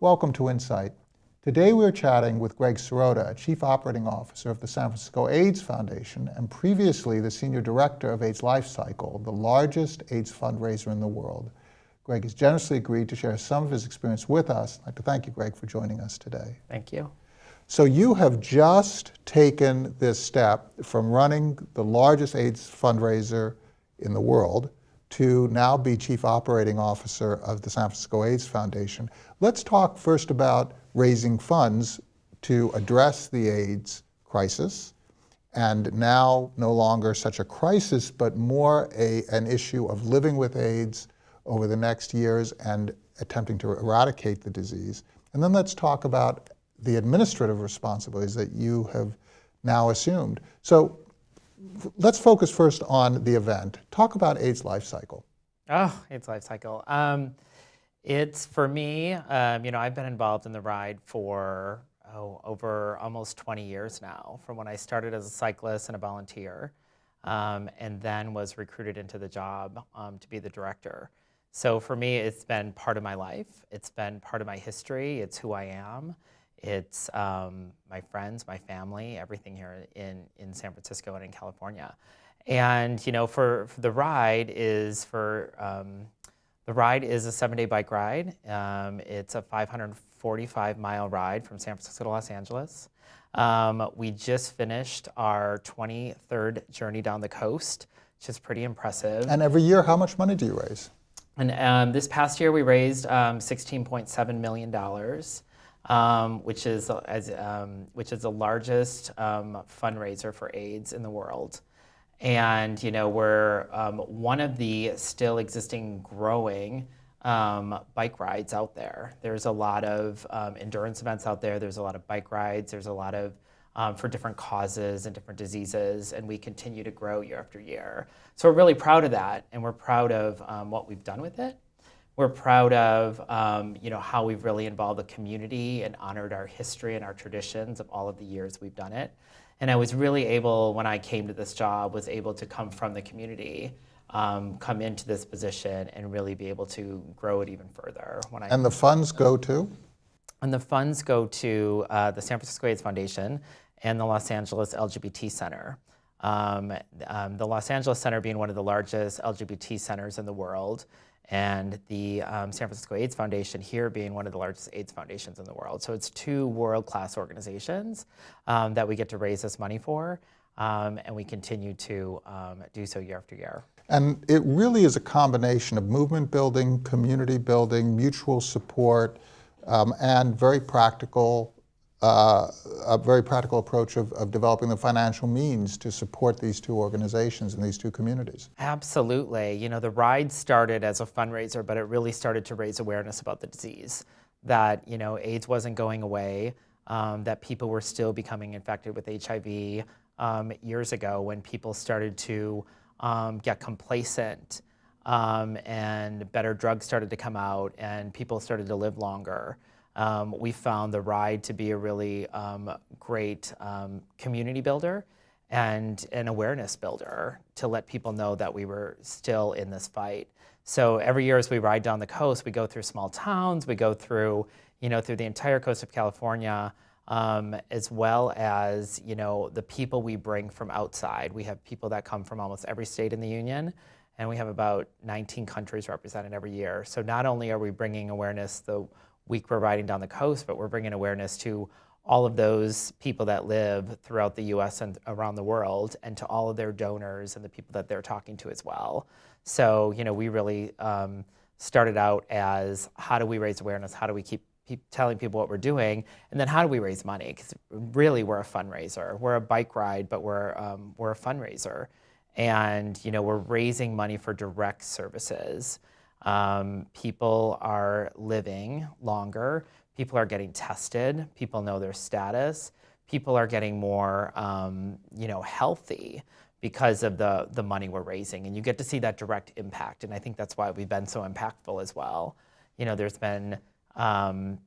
Welcome to Insight. Today we're chatting with Greg Sirota, Chief Operating Officer of the San Francisco AIDS Foundation and previously the Senior Director of AIDS Lifecycle, the largest AIDS fundraiser in the world. Greg has generously agreed to share some of his experience with us. I'd like to thank you, Greg, for joining us today. Thank you. So you have just taken this step from running the largest AIDS fundraiser in the world to now be Chief Operating Officer of the San Francisco AIDS Foundation. Let's talk first about raising funds to address the AIDS crisis, and now no longer such a crisis, but more a, an issue of living with AIDS over the next years and attempting to eradicate the disease. And then let's talk about the administrative responsibilities that you have now assumed. So let's focus first on the event. Talk about AIDS life cycle. Oh, AIDS life cycle. Um, it's for me, um, you know, I've been involved in the ride for oh, over almost 20 years now, from when I started as a cyclist and a volunteer, um, and then was recruited into the job um, to be the director. So for me, it's been part of my life. It's been part of my history. It's who I am. It's um, my friends, my family, everything here in, in San Francisco and in California. And you know, for, for the ride is for um, the ride is a seven-day bike ride. Um, it's a 545 mile ride from San Francisco to Los Angeles. Um, we just finished our 23rd journey down the coast, which is pretty impressive. And every year, how much money do you raise? And um, this past year, we raised um, $16.7 million um, which is as um, which is the largest um, fundraiser for AIDS in the world. And you know we're um, one of the still existing growing um, bike rides out there. There's a lot of um, endurance events out there. There's a lot of bike rides. There's a lot of for different causes and different diseases, and we continue to grow year after year. So we're really proud of that, and we're proud of what we've done with it. We're proud of um, you know, how we've really involved the community and honored our history and our traditions of all of the years we've done it. And I was really able, when I came to this job, was able to come from the community, um, come into this position and really be able to grow it even further. When I and the funds go to? And the funds go to uh, the San Francisco AIDS Foundation and the Los Angeles LGBT Center. Um, um, the Los Angeles Center being one of the largest LGBT centers in the world, and the um, San Francisco AIDS Foundation here being one of the largest AIDS foundations in the world. So it's two world-class organizations um, that we get to raise this money for, um, and we continue to um, do so year after year. And it really is a combination of movement building, community building, mutual support, um, and very practical uh, a very practical approach of, of, developing the financial means to support these two organizations and these two communities. Absolutely. You know, the ride started as a fundraiser, but it really started to raise awareness about the disease, that, you know, AIDS wasn't going away, um, that people were still becoming infected with HIV um, years ago when people started to um, get complacent um, and better drugs started to come out and people started to live longer. Um, we found the ride to be a really um, great um, community builder and an awareness builder to let people know that we were still in this fight. So every year as we ride down the coast, we go through small towns, we go through, you know, through the entire coast of California, um, as well as, you know, the people we bring from outside. We have people that come from almost every state in the union, and we have about 19 countries represented every year. So not only are we bringing awareness the week we're riding down the coast, but we're bringing awareness to all of those people that live throughout the US and around the world and to all of their donors and the people that they're talking to as well. So, you know, we really um, started out as how do we raise awareness? How do we keep, telling people what we're doing? And then how do we raise money? Because really we're a fundraiser. We're a bike ride, but we're, um, we're a fundraiser. And, you know, we're raising money for direct services. Um, people are living longer. People are getting tested. People know their status. People are getting more, um, you know, healthy because of the, the money we're raising. And you get to see that direct impact. And I think that's why we've been so impactful as well. You know, there's been, um,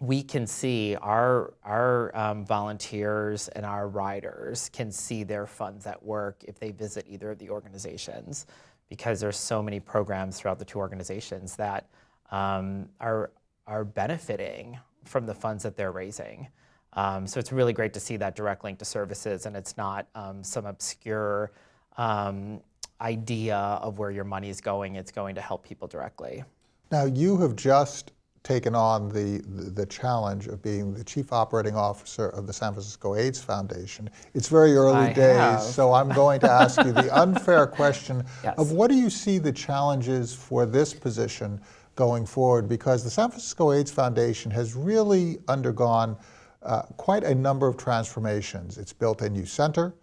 we can see our, our um, volunteers and our riders can see their funds at work if they visit either of the organizations because there's so many programs throughout the two organizations that um, are are benefiting from the funds that they're raising. Um, so it's really great to see that direct link to services, and it's not um, some obscure um, idea of where your money is going. It's going to help people directly. Now, you have just taken on the, the, the, challenge of being the chief operating officer of the San Francisco AIDS Foundation. It's very early I days, have. so I'm going to ask you the unfair question yes. of what do you see the challenges for this position going forward? Because the San Francisco AIDS Foundation has really undergone uh, quite a number of transformations. It's built a new center.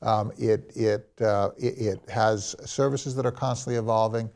Um, it, it, uh, it, it, has services that are constantly evolving.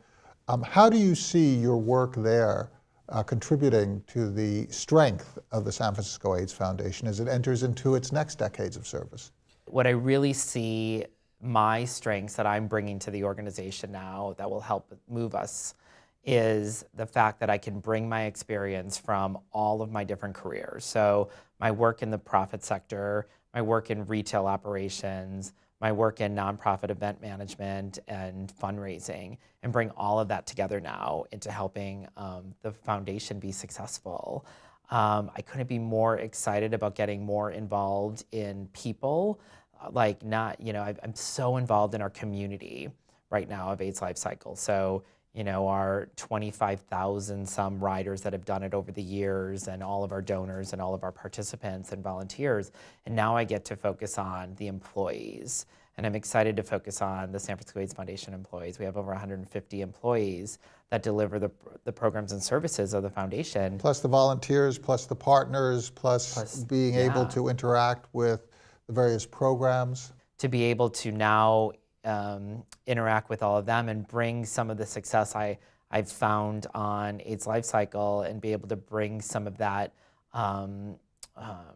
Um, how do you see your work there uh, contributing to the strength of the San Francisco AIDS Foundation as it enters into its next decades of service? What I really see my strengths that I'm bringing to the organization now that will help move us is the fact that I can bring my experience from all of my different careers. So my work in the profit sector, my work in retail operations, my work in nonprofit event management and fundraising, and bring all of that together now into helping um, the foundation be successful. Um, I couldn't be more excited about getting more involved in people. Uh, like not, you know, I, I'm so involved in our community right now of AIDS Life Cycle. So you know, our 25,000 some riders that have done it over the years and all of our donors and all of our participants and volunteers. And now I get to focus on the employees. And I'm excited to focus on the San Francisco AIDS Foundation employees. We have over 150 employees that deliver the, the programs and services of the foundation. Plus the volunteers, plus the partners, plus, plus being yeah. able to interact with the various programs. To be able to now um, interact with all of them and bring some of the success I, I've found on AIDS Life Cycle and be able to bring some of that um, um,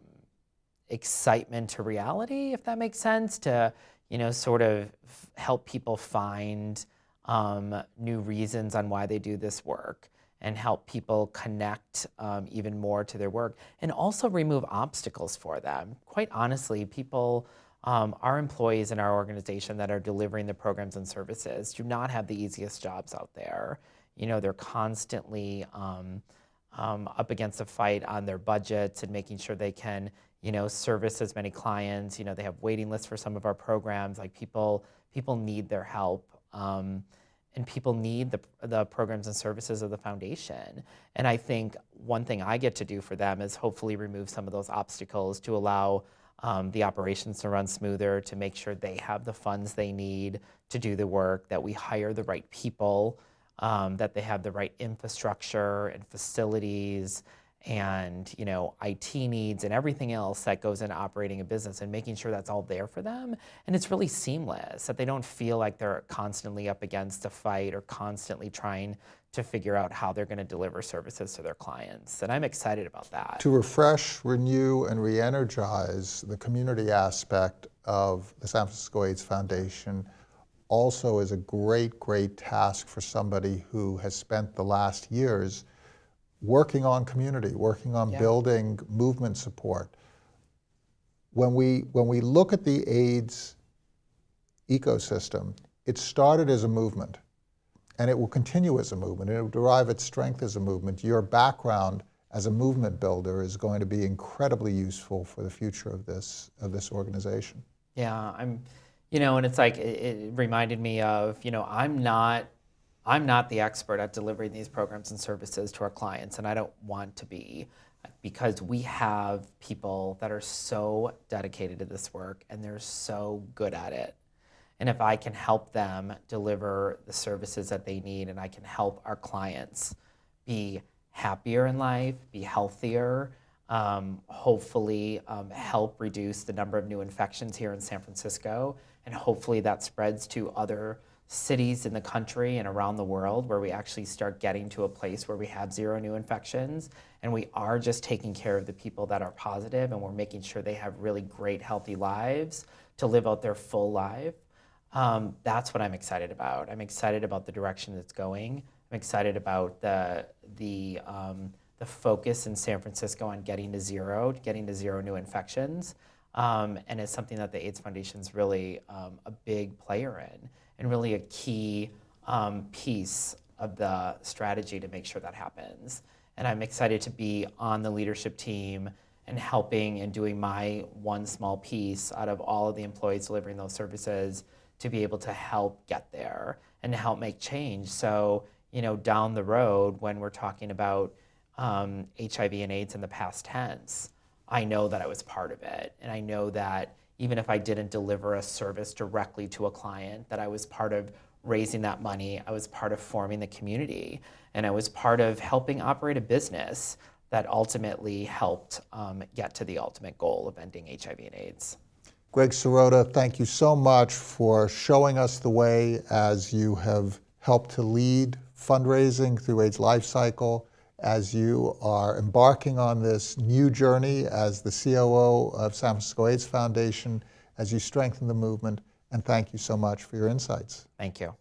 excitement to reality, if that makes sense, to you know sort of help people find um, new reasons on why they do this work and help people connect um, even more to their work and also remove obstacles for them. Quite honestly, people um, our employees in our organization that are delivering the programs and services do not have the easiest jobs out there. You know, they're constantly um, um, up against a fight on their budgets and making sure they can, you know, service as many clients. You know, they have waiting lists for some of our programs. Like people, people need their help. Um, and people need the, the programs and services of the foundation. And I think one thing I get to do for them is hopefully remove some of those obstacles to allow um, the operations to run smoother, to make sure they have the funds they need to do the work, that we hire the right people, um, that they have the right infrastructure and facilities and you know IT needs and everything else that goes into operating a business and making sure that's all there for them and it's really seamless that they don't feel like they're constantly up against a fight or constantly trying to figure out how they're going to deliver services to their clients and I'm excited about that. To refresh, renew and re-energize the community aspect of the San Francisco AIDS Foundation also is a great great task for somebody who has spent the last years working on community, working on yeah. building movement support. When we, when we look at the AIDS ecosystem, it started as a movement and it will continue as a movement. It will derive its strength as a movement. Your background as a movement builder is going to be incredibly useful for the future of this, of this organization. Yeah, I'm, you know, and it's like, it, it reminded me of, you know, I'm not I'm not the expert at delivering these programs and services to our clients, and I don't want to be because we have people that are so dedicated to this work and they're so good at it. And if I can help them deliver the services that they need and I can help our clients be happier in life, be healthier, um, hopefully um, help reduce the number of new infections here in San Francisco, and hopefully that spreads to other cities in the country and around the world where we actually start getting to a place where we have zero new infections and we are just taking care of the people that are positive and we're making sure they have really great healthy lives to live out their full life um, that's what i'm excited about. I'm excited about the direction that's going. I'm excited about the the um, the focus in san francisco on getting to zero getting to zero new infections um, and it's something that the AIDS Foundation is really um, a big player in and really a key um, piece of the strategy to make sure that happens. And I'm excited to be on the leadership team and helping and doing my one small piece out of all of the employees delivering those services to be able to help get there and to help make change. So, you know, down the road when we're talking about um, HIV and AIDS in the past tense, I know that I was part of it. And I know that even if I didn't deliver a service directly to a client, that I was part of raising that money, I was part of forming the community, and I was part of helping operate a business that ultimately helped um, get to the ultimate goal of ending HIV and AIDS. Greg Sirota, thank you so much for showing us the way as you have helped to lead fundraising through AIDS Life Cycle, as you are embarking on this new journey as the COO of San Francisco AIDS Foundation, as you strengthen the movement, and thank you so much for your insights. Thank you.